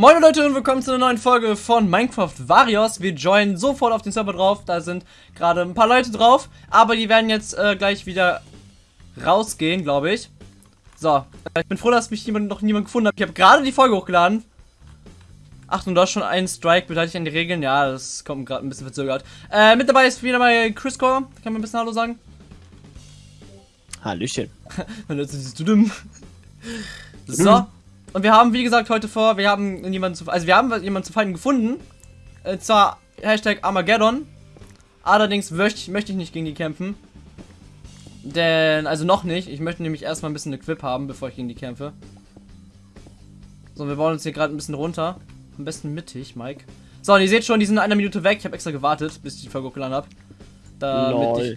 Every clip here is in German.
Moin Leute und willkommen zu einer neuen Folge von Minecraft Varios. Wir joinen sofort auf den Server drauf. Da sind gerade ein paar Leute drauf, aber die werden jetzt äh, gleich wieder rausgehen, glaube ich. So, äh, ich bin froh, dass mich jemand, noch niemand gefunden hat. Ich habe gerade die Folge hochgeladen. Achtung, du hast schon einen Strike beteiligt an die Regeln. Ja, das kommt gerade ein bisschen verzögert. Äh, mit dabei ist wieder mal Chris Core. Kann man ein bisschen Hallo sagen? Hallöchen. Wenn du siehst du dumm. So. Und wir haben, wie gesagt, heute vor, wir haben jemanden zu, also wir haben jemanden zu finden gefunden. Und äh, zwar Hashtag Armageddon. Allerdings möchte, möchte ich nicht gegen die kämpfen. Denn, also noch nicht. Ich möchte nämlich erstmal ein bisschen Equip haben, bevor ich gegen die kämpfe. So, wir bauen uns hier gerade ein bisschen runter. Am besten mittig, Mike. So, und ihr seht schon, die sind in einer Minute weg. Ich habe extra gewartet, bis ich die Folge hochgeladen habe.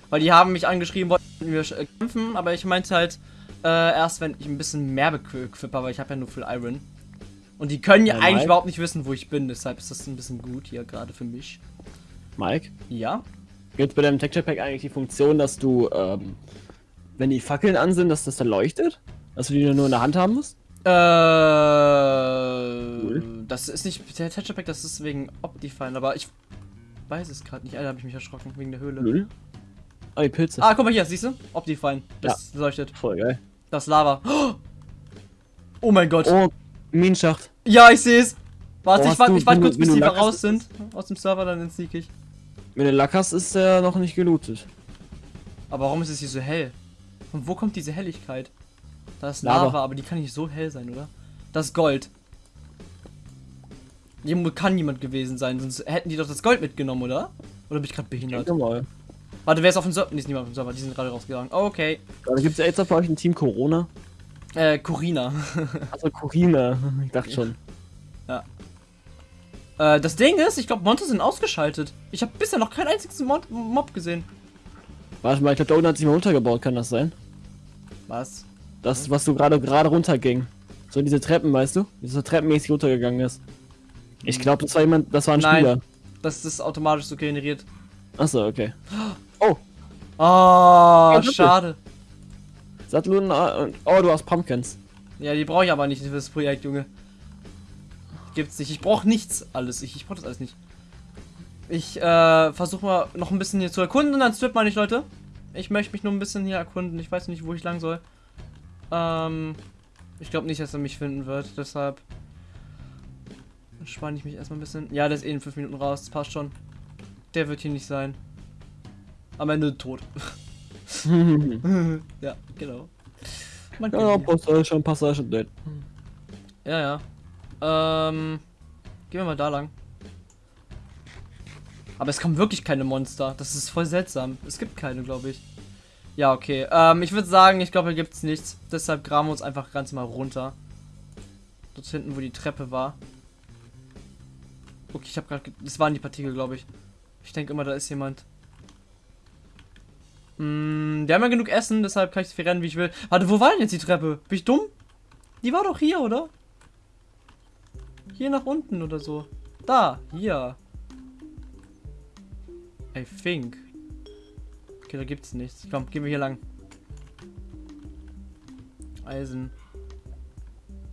weil die haben mich angeschrieben, wollten wir äh, kämpfen, aber ich meinte halt, äh, erst wenn ich ein bisschen mehr bequippe, aber ich habe ja nur viel Iron. Und die können ja, ja eigentlich Mike? überhaupt nicht wissen, wo ich bin, deshalb ist das ein bisschen gut hier gerade für mich. Mike? Ja? Gibt bei deinem Texture Pack eigentlich die Funktion, dass du, ähm, wenn die Fackeln an sind, dass das dann leuchtet? Dass du die nur in der Hand haben musst? Äh, cool. das ist nicht der Texture Pack, das ist wegen Optifine, aber ich weiß es gerade nicht. Alter, habe ich mich erschrocken wegen der Höhle. Null? Ah, die Pilze. Ah, guck mal hier, siehst du? Optifine. Das ja. leuchtet. Voll geil. Das Lava. Oh mein Gott. Oh, Minenschacht. Ja, ich sehe es. Warte, oh, ich warte wart kurz, bis die raus sind aus dem Server, dann sneak ich. Wenn du Lack hast, ist der noch nicht gelootet. Aber warum ist es hier so hell? Von wo kommt diese Helligkeit? Da ist Lava, Lava, aber die kann nicht so hell sein, oder? Das ist Gold. Hier kann niemand gewesen sein, sonst hätten die doch das Gold mitgenommen, oder? Oder bin ich gerade behindert? Ich mal. Warte, wer ist auf dem Server? Nee, ist niemand auf dem Server, die sind gerade rausgegangen. Oh, okay. Da gibt es ja jetzt für euch ein Team Corona. Äh, Corina. also Corina, ich dachte schon. Ja. Äh, das Ding ist, ich glaube, Monte sind ausgeschaltet. Ich habe bisher noch keinen einzigen Mod Mob gesehen. Warte mal, ich glaube, da unten hat sich mal runtergebaut, kann das sein? Was? Das, was du gerade gerade runterging. So diese Treppen, weißt du? Wie so treppenmäßig runtergegangen ist. Ich glaube, das war jemand, das war ein Nein, Spieler. Das ist automatisch so generiert. Achso, okay. Oh. Oh, schade. Satteln und. Oh, du hast Pumpkins. Ja, die brauche ich aber nicht für das Projekt, Junge. Gibt's nicht. Ich brauche nichts alles. Ich, ich brauche das alles nicht. Ich äh, versuche mal noch ein bisschen hier zu erkunden und dann strip mal nicht, Leute. Ich möchte mich nur ein bisschen hier erkunden. Ich weiß nicht, wo ich lang soll. Ähm, ich glaube nicht, dass er mich finden wird. Deshalb spanne ich mich erstmal ein bisschen. Ja, der ist eh in 5 Minuten raus. Das passt schon. Der wird hier nicht sein. Am Ende tot. ja, genau. Man ja, Passage, Passage dead. Ja, ja. Ähm, gehen wir mal da lang. Aber es kommen wirklich keine Monster. Das ist voll seltsam. Es gibt keine, glaube ich. Ja, okay. Ähm, ich würde sagen, ich glaube, hier gibt es nichts. Deshalb graben wir uns einfach ganz mal runter. Dort hinten, wo die Treppe war. Okay, ich habe gerade... Das waren die Partikel, glaube ich. Ich denke immer, da ist jemand. Hm, wir haben ja genug Essen, deshalb kann ich so viel rennen, wie ich will. Warte, wo war denn jetzt die Treppe? Bin ich dumm? Die war doch hier, oder? Hier nach unten oder so. Da, hier. I think. Okay, da gibt's nichts. Komm, gehen wir hier lang. Eisen.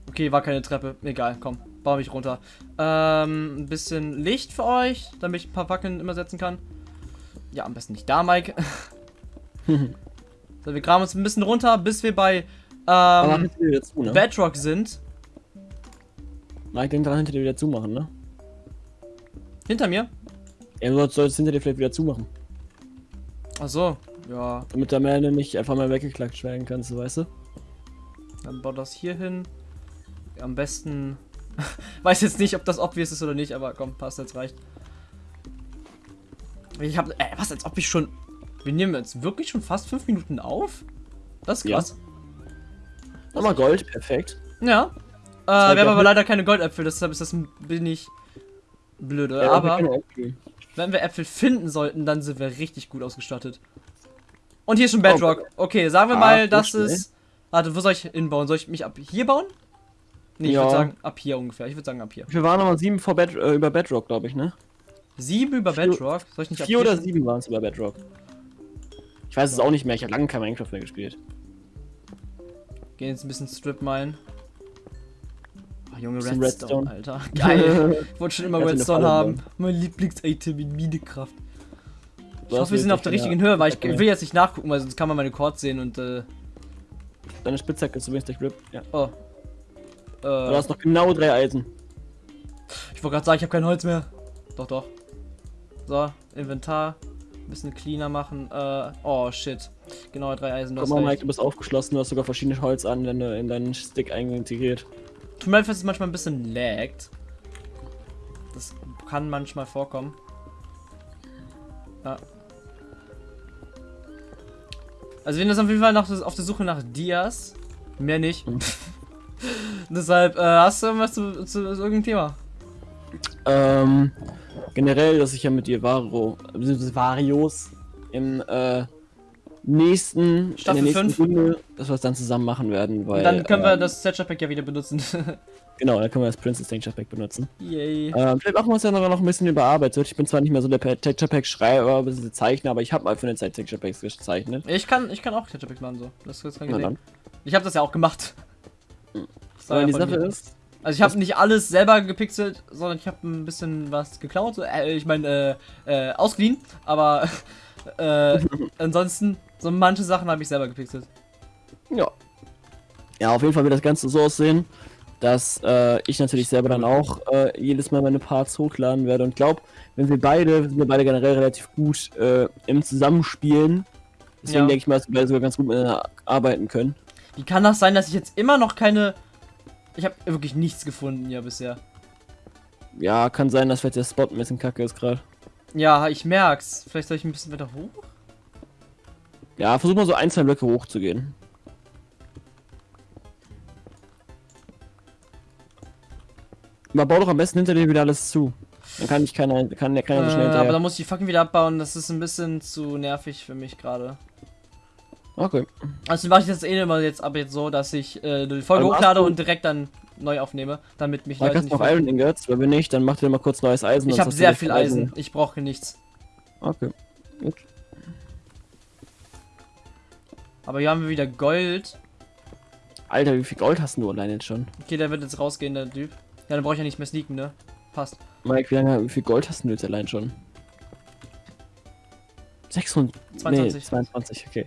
Okay, war keine Treppe. Egal, komm. Baue mich runter. Ähm, ein bisschen Licht für euch, damit ich ein paar Fackeln immer setzen kann. Ja, am besten nicht da, Mike. so, wir graben uns ein bisschen runter, bis wir bei ähm, zu, ne? Bedrock sind. Mike, denk dran, hinter dir wieder zumachen, ne? Hinter mir? Ja, du sollst hinter dir vielleicht wieder zumachen. Ach so, ja. Damit der Mähne nicht einfach mal weggeklackt werden kannst, weißt du? Dann bau das hier hin. Am besten Weiß jetzt nicht, ob das obvious ist oder nicht, aber komm, passt, jetzt reicht. Ich habe, äh, was, als ob ich schon, wir nehmen jetzt wirklich schon fast fünf Minuten auf? Das ist krass. Ja. Nochmal Gold, perfekt. Ja. Äh, wir haben aber leider keine Goldäpfel, deshalb ist das ein wenig blöde. Ja, aber wenn wir Äpfel finden sollten, dann sind wir richtig gut ausgestattet. Und hier ist schon Bedrock. Okay, sagen wir ah, mal, das ist... Warte, wo soll ich hinbauen? Soll ich mich ab hier bauen? Nee, ich ja. würde sagen ab hier ungefähr. Ich würde sagen ab hier. Wir waren nochmal sieben vor Bed äh, über Bedrock, glaube ich, ne? Sieben über Bedrock? Soll ich nicht Vier oder sieben waren es über Bedrock. Ich weiß es auch nicht mehr, ich habe lange kein Minecraft mehr gespielt. Gehen jetzt ein bisschen Strip mine. Ach, Junge, Redstone, Redstone. Alter. Geil. Ich wollte schon immer Redstone haben. Mein Lieblings-Item in Minekraft. Ich hoffe, wir sind auf der richtigen Höhe, weil ich, ich will jetzt nicht nachgucken, weil sonst kann man meine Chords sehen und, äh, Deine Spitzhacke ist übrigens der Grip. Ja. oh. Du Äh, hast noch genau drei Eisen. ich wollte gerade sagen, ich habe kein Holz mehr. Doch, doch. So, Inventar. Ein bisschen cleaner machen. Äh, oh, shit. Genau, drei Eisen, du Guck mal, Mike, du bist aufgeschlossen, du hast sogar verschiedene Holzanwände in deinen Stick integriert. Tut mir leid, dass es manchmal ein bisschen laggt. Das kann manchmal vorkommen. Ja. Also wir sind jetzt auf jeden Fall nach, auf der Suche nach Dias. Mehr nicht. Deshalb, äh, hast du irgendwas zu, zu, zu irgendeinem Thema? Ähm, generell, dass ich ja mit dir Varo, Varios im äh, nächsten, Staffel in der nächsten fünf. Runde, dass wir es dann zusammen machen werden, weil. Und dann können wir ähm, das Setcher Pack ja wieder benutzen. Genau, dann können wir das Princess Danger Pack benutzen. Yay. Ähm, vielleicht machen wir uns ja noch ein bisschen überarbeitet. Ich bin zwar nicht mehr so der Texture Pack Schreiber, bzw. Zeichner, aber ich habe mal für eine Zeit Texture Packs gezeichnet. Ich kann, ich kann auch Setcher Pack machen, so. Das, kann ich Na dann. Ich habe das ja auch gemacht. Aber die Sache ist, Also ich habe nicht alles selber gepixelt, sondern ich habe ein bisschen was geklaut. so, Äh, ich meine, äh, äh, ausgeliehen. Aber äh, ansonsten, so manche Sachen habe ich selber gepixelt. ja. Ja, auf jeden Fall wird das Ganze so aussehen, dass äh, ich natürlich selber dann auch äh, jedes Mal meine Parts hochladen werde und glaube, wenn wir beide, wir sind ja beide generell relativ gut äh, im Zusammenspielen, deswegen Ja. denke ich mal, dass wir beide sogar ganz gut miteinander arbeiten können. Wie kann das sein, dass ich jetzt immer noch keine... Ich habe wirklich nichts gefunden ja bisher. Ja, kann sein, dass vielleicht der Spot ein bisschen kacke ist gerade. Ja, ich merk's. Vielleicht soll ich ein bisschen weiter hoch? Ja, versuch mal so ein, zwei Blöcke hochzugehen. Aber bau doch am besten hinter dir wieder alles zu. Dann kann ich keiner, kann der keiner so Äh, schnell aber hinterher. da muss ich die Fackeln wieder abbauen. Das ist ein bisschen zu nervig für mich gerade. Okay. Also mache ich das eh immer jetzt ab jetzt so, dass ich äh, die Folge hast hochlade und direkt dann neu aufnehme, damit mich Leute du noch nicht Iron Ingots? Wenn nicht, dann mach dir mal kurz neues Eisen. Ich habe sehr viel Eisen. Ich brauche nichts. Okay. Gut. Aber hier haben wir wieder Gold. Alter, wie viel Gold hast du allein jetzt schon? Okay, der wird jetzt rausgehen, der Typ. Ja, dann brauche ich ja nicht mehr sneaken, ne? Passt. Mike, wie, lange, wie viel Gold hast du jetzt allein schon? 600. 22. Nee, 22, okay.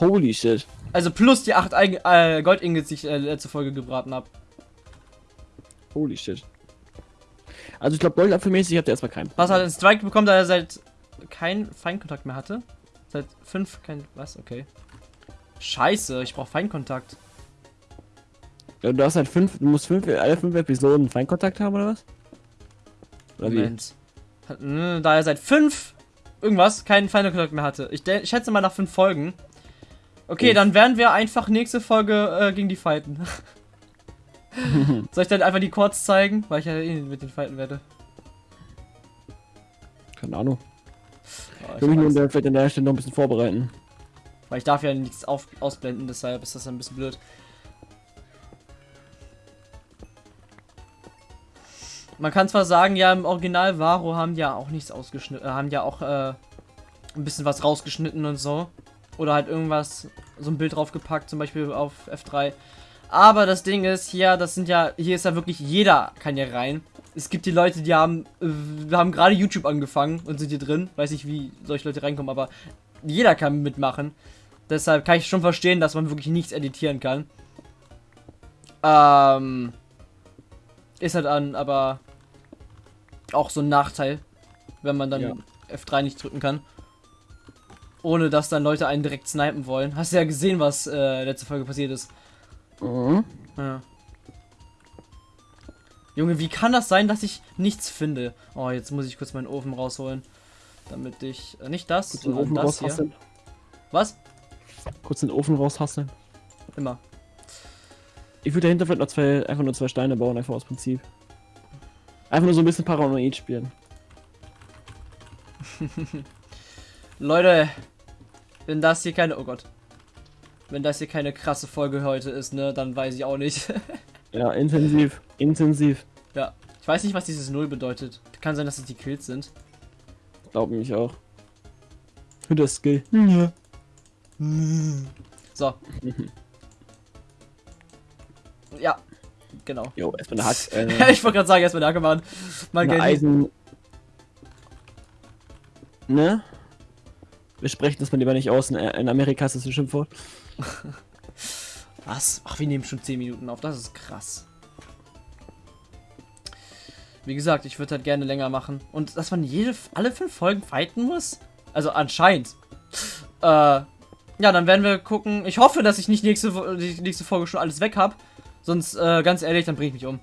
Holy shit. Also plus die 8 äh, Gold-Ingots, die ich äh, letzte Folge gebraten habe. Holy shit. Also ich glaube, Goldapfelmäßig habt ihr erstmal keinen. Was hat einen Strike bekommen, da er seit kein Feinkontakt mehr hatte? Seit 5 kein. Was? Okay. Scheiße, ich brauche Feinkontakt. Ja, Du hast halt fünf, du musst fünf, alle fünf Episoden Feinkontakt haben oder was? Oder wie? Moment. Hat, mh, da er seit 5 irgendwas keinen Feinkontakt mehr hatte. Ich, ich schätze mal nach 5 Folgen. Okay, Uff. dann werden wir einfach nächste Folge äh, gegen die fighten. Soll ich dann einfach die Chords zeigen? Weil ich ja eh mit den fighten werde. Keine Ahnung. Ja, Ich will mich nur der- vielleicht an der Stelle noch ein bisschen vorbereiten. Weil ich darf ja nichts auf, ausblenden, deshalb ist das ein bisschen blöd. Man kann zwar sagen, ja, im Original Varo haben ja auch nichts ausgeschnitten, äh, haben ja auch äh, ein bisschen was rausgeschnitten und so. Oder halt irgendwas, so ein Bild draufgepackt, zum Beispiel auf F3. Aber das Ding ist, hier, das sind ja, hier ist ja wirklich jeder kann ja rein. Es gibt die Leute, die haben, äh, haben gerade YouTube angefangen und sind hier drin. Weiß nicht, wie solche Leute reinkommen, aber jeder kann mitmachen. Deshalb kann ich schon verstehen, dass man wirklich nichts editieren kann. Ähm, ist halt an, aber auch so ein Nachteil, wenn man dann Ja. F3 nicht drücken kann. Ohne dass dann Leute einen direkt snipen wollen. Hast du ja gesehen, was äh, letzte Folge passiert ist. Mhm. Ja. Junge, wie kann das sein, dass ich nichts finde? Oh, jetzt muss ich kurz meinen Ofen rausholen. Damit ich. Äh, nicht das, Kurz den sondern Ofen das hier. Was? Kurz den Ofen raushasseln. Immer. Ich würde dahinter vielleicht noch zwei, einfach nur zwei Steine bauen, einfach aus Prinzip. Einfach nur so ein bisschen Paranoid spielen. Leute, wenn das hier keine. Oh Gott. Wenn das hier keine krasse Folge heute ist, ne, dann weiß ich auch nicht. Ja, intensiv. Intensiv. ja. Ich weiß nicht, was dieses Null bedeutet. Kann sein, dass es die Kills sind. Glaub mich auch. Für das Skill. Ja. So. ja. Genau. Jo, erstmal eine Hack. Äh, ich wollte gerade sagen, erstmal eine Hacke machen. Mal eine Geld. Eisen. Ne? Wir sprechen das mal lieber nicht aus. In, Amerika ist das ein Schimpfwort. Was? Ach, wir nehmen schon 10 Minuten auf. Das ist krass. Wie gesagt, ich würde halt gerne länger machen. Und dass man jede, alle fünf Folgen fighten muss? Also anscheinend. Äh, ja, dann werden wir gucken. Ich hoffe, dass ich nicht nächste, die nächste Folge schon alles weg habe. Sonst, äh, ganz ehrlich, dann bringe ich mich um.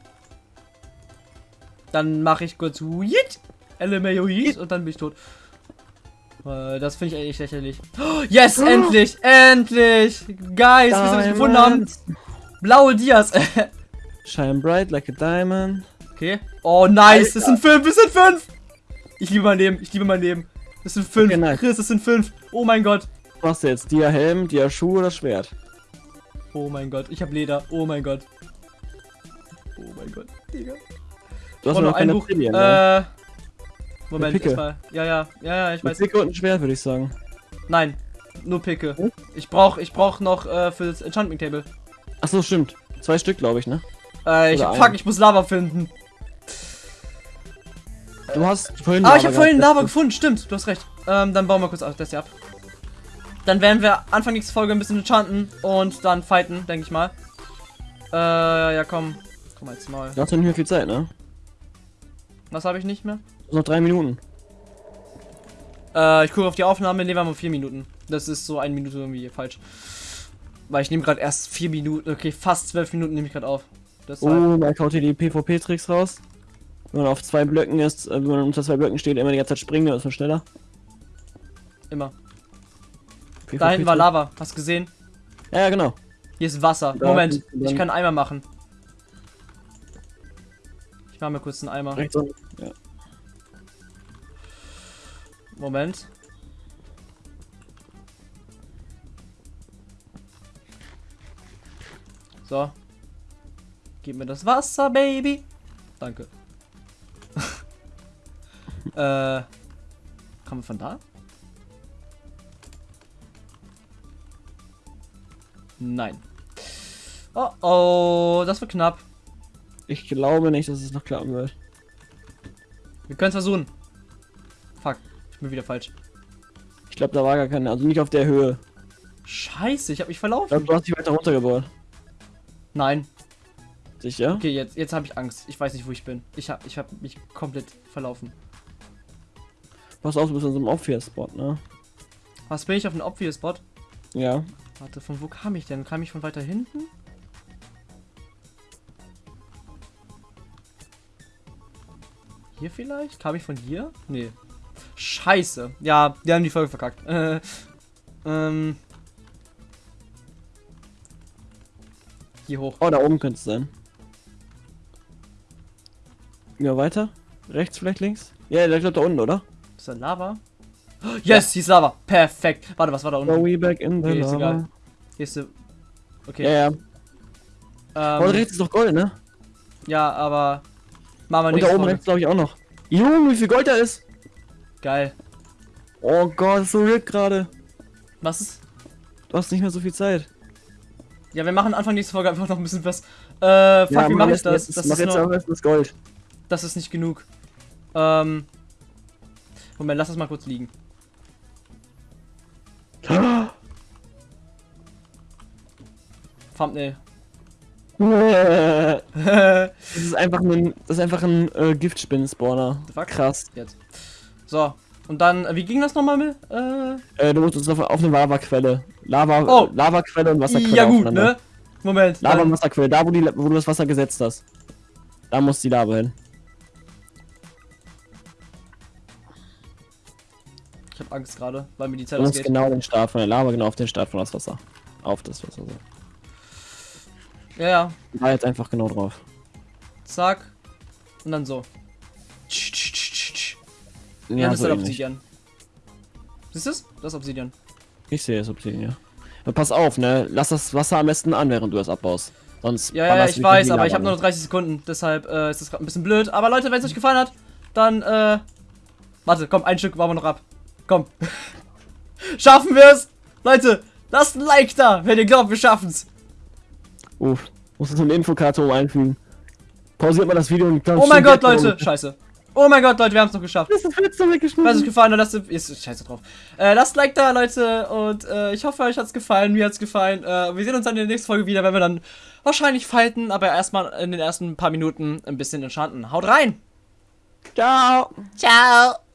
Dann mache ich kurz Yeet, LMAO Yeet und dann bin ich tot. Äh, das finde ich echt lächerlich. Oh, yes, endlich! Endlich! Guys, wir gefunden haben? Blaue Dias. Shine bright like a diamond. okay. Oh, nice. Das sind fünf. Das sind fünf. Ich liebe mein Leben. Ich liebe mein Leben. Das sind fünf. Okay, nice. Chris, das sind fünf. Oh mein Gott. Was machst du jetzt? Dia Helm, Dia Schuhe oder Schwert? Oh mein Gott. Ich habe Leder. Oh mein Gott. Oh mein Gott. Digga. Du hast Oh, noch noch ein Buch. Brilliant, ne? Äh. Moment, Picke. erstmal. Ja, ja. Ja, ja, ich weiß. Picke und ein Schwert, würde ich sagen. Nein. Nur Picke. Hm? Ich brauch, ich brauch noch äh, für das Enchanting Table. Achso, stimmt. Zwei Stück, glaube ich, ne? Äh, ich, Oder fuck, ein. ich muss Lava finden. Du hast vorhin. Ah, ich habe Lava vorhin. Lava gefunden, stimmt, du hast recht. Ähm, dann bauen wir kurz das hier ab. Dann werden wir Anfang nächste Folge ein bisschen enchanten und dann fighten, denke ich mal. Äh, ja komm. Komm als Maul. Du hast noch nicht mehr viel Zeit, ne? Was habe ich nicht mehr? Noch drei Minuten. Äh, ich gucke auf die Aufnahme, nehmen wir mal vier Minuten. Das ist so eine Minute irgendwie falsch. Weil ich nehme gerade erst vier Minuten, okay, fast zwölf Minuten nehme ich gerade auf. Deshalb. Oh, man haut hier die PvP-Tricks raus. Wenn man auf zwei Blöcken ist, äh, wenn man unter zwei Blöcken steht, immer die ganze Zeit springen, dann ist man schneller. Immer. PvP Da hinten war. Lava, hast du gesehen? Ja, genau. Hier ist Wasser. Da Moment, ich kann einen Eimer machen. Ich mache mir kurz einen Eimer. Rechts. Ja. Moment. So. Gib mir das Wasser, Baby. Danke. äh. Kommen wir von da? Nein. Oh oh, das wird knapp. Ich glaube nicht, dass es noch klappen wird. Wir können es versuchen. Fuck, ich bin wieder falsch. Ich glaube, da war gar keine, also nicht auf der Höhe. Scheiße, ich habe mich Ich verlaufen. glaube, du hast dich weiter runtergebaut. Nein. Sicher? Okay, jetzt, jetzt habe ich Angst. Ich weiß nicht, wo ich bin. Ich habe ich hab mich komplett verlaufen. Pass auf, du bist in so einem Obvious-Spot, ne? Was bin ich auf einem Obvious Spot? Ja. Warte, von wo kam ich denn? Kam ich von weiter hinten? Hier vielleicht? Kam ich von hier? Nee. Scheiße. Ja, die haben die Folge verkackt. Äh, ähm. Hier hoch. Oh, da oben könnte es sein. Ja, weiter? Rechts, vielleicht links? Ja, ich glaube da unten, oder? Ist da Lava? Yes, hier ist Lava. Perfekt. Warte, was war da Go unten? we back in the Okay, ist egal. Hier ist. Okay. Ja, ja. Oh, Ähm, rechts ist doch Gold, ne? ja, aber... Machen wir Und da oben rechts glaube ich auch noch. Junge, wie viel Gold da ist! Geil. Oh Gott, so ripped gerade. Was ist... Du hast nicht mehr so viel Zeit. Ja, wir machen Anfang nächste Folge einfach noch ein bisschen was. Äh, fuck, wie mach mache ich das? Jetzt, Das mach ist, jetzt besten das Gold. das ist nicht genug. Ähm. Moment, lass das mal kurz liegen. Thumbnail. das Jetzt. ist einfach ein, das ist einfach ein äh, Giftspinnen-Spawner. Krass. So. Und dann, äh, wie ging das nochmal mit? Äh, Äh, du musst uns auf, auf eine Lavaquelle. Lava, Oh. Lavaquelle und Wasserquelle ja gut, ne? Moment. Lava und Dann, Wasserquelle, da wo, die, wo du das Wasser gesetzt hast. Da muss die Lava hin. ich hab Angst gerade, weil mir die Zeit Du musst ausgeht. genau den Start von der Lava, genau auf den Start von das Wasser. Auf das Wasser. So. Ja, ja. Da jetzt einfach genau drauf. Zack. Und dann so. Tsch, tsch, tsch, tsch. Ja, Ja, das so ist halt. Obsidian. Siehst du es? Das ist Obsidian. Ich sehe es Obsidian, ja. Aber pass auf, ne? Lass das Wasser am besten an, während du das abbaust. Sonst Ja, ja, ich weiß, aber ich habe nur noch 30 Sekunden, deshalb äh, ist das gerade ein bisschen blöd. Aber Leute, wenn es euch gefallen hat, dann äh. Warte, komm, ein Stück machen wir noch ab. Komm. Schaffen wir es? Leute, lasst ein Like da, wenn ihr glaubt, wir schaffen's. Uff. Muss so eine Infokarte oben einfügen. pausiert mal das Video und dann Oh mein Gott, Leute, scheiße. Oh mein Gott, Leute, wir haben es noch geschafft. Das ist das Fenster Falls es weggeschnitten. gefallen hat, lasst ist scheiße drauf. Äh, lasst Like da, Leute, und äh, ich hoffe, euch hat's gefallen. Mir hat's gefallen. Äh, wir sehen uns dann in der nächsten Folge wieder, wenn wir dann wahrscheinlich fighten, aber erstmal in den ersten paar Minuten ein bisschen entschanden. Haut rein! Ciao. Ciao!